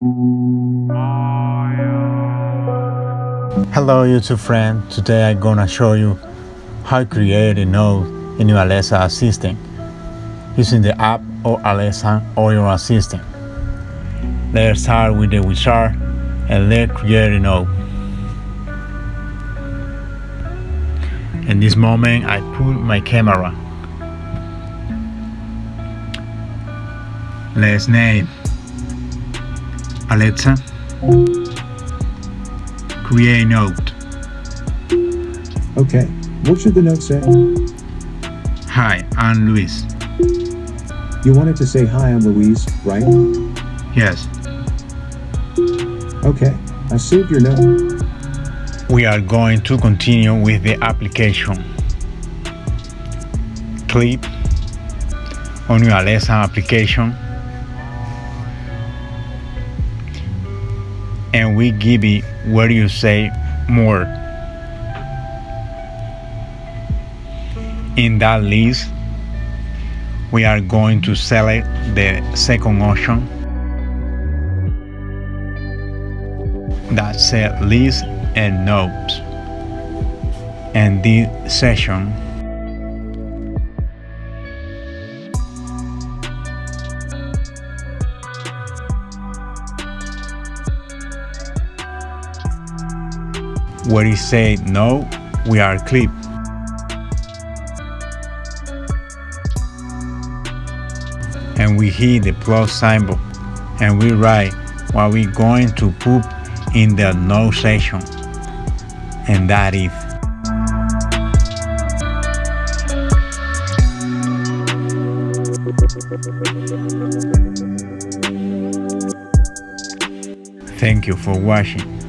Hello YouTube friend, today I'm gonna show you how to create a node in your Alexa assistant using the app or Alexa or your assistant. Let's start with the wizard and let's create a node. In this moment I put my camera. Let's name Alexa create a note. Okay, what should the note say? Hi, I'm Luis. You wanted to say hi, I'm Louise, right? Yes, Okay, I saved your note. we are going to continue with the application. Click on your Alexa application and we give it what you say more. In that list, we are going to select the second option that said list and notes. And this session where it say no, we are clip. And we hit the plus symbol and we write what we're going to put in the no section. And that is Thank you for watching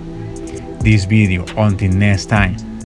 this video until next time.